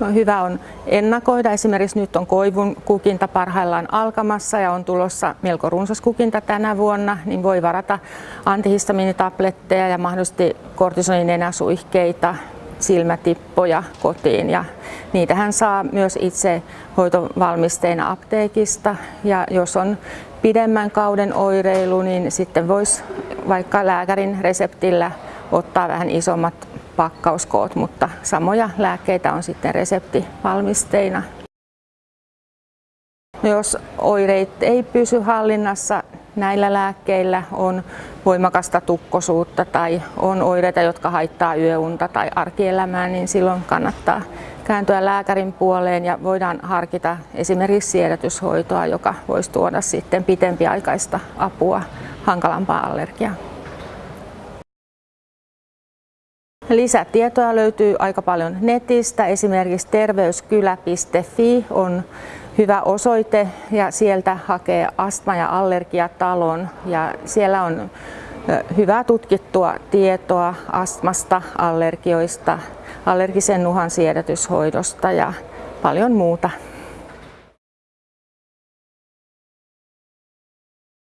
No, hyvä on ennakoida. Esimerkiksi nyt on koivun kukinta parhaillaan alkamassa ja on tulossa melko runsas kukinta tänä vuonna, niin voi varata antihistamiinitabletteja ja mahdollisesti kortisonin enäsuihkeita, silmätippoja kotiin ja niitähän saa myös itse hoitovalmisteina apteekista ja jos on pidemmän kauden oireilu, niin sitten voisi vaikka lääkärin reseptillä ottaa vähän isommat pakkauskoot, mutta samoja lääkkeitä on sitten reseptivalmisteina. Jos oireet ei pysy hallinnassa näillä lääkkeillä, on voimakasta tukkosuutta tai on oireita, jotka haittaa yöunta tai arkielämää, niin silloin kannattaa kääntyä lääkärin puoleen ja voidaan harkita esimerkiksi siedätyshoitoa, joka voisi tuoda sitten pitempiaikaista apua hankalampaan allergiaan. Lisätietoa löytyy aika paljon netistä. Esimerkiksi terveyskylä.fi on hyvä osoite ja sieltä hakee astma- ja allergiatalon. Ja siellä on hyvää tutkittua tietoa astmasta, allergioista, allergisen nuhan siedätyshoidosta ja paljon muuta.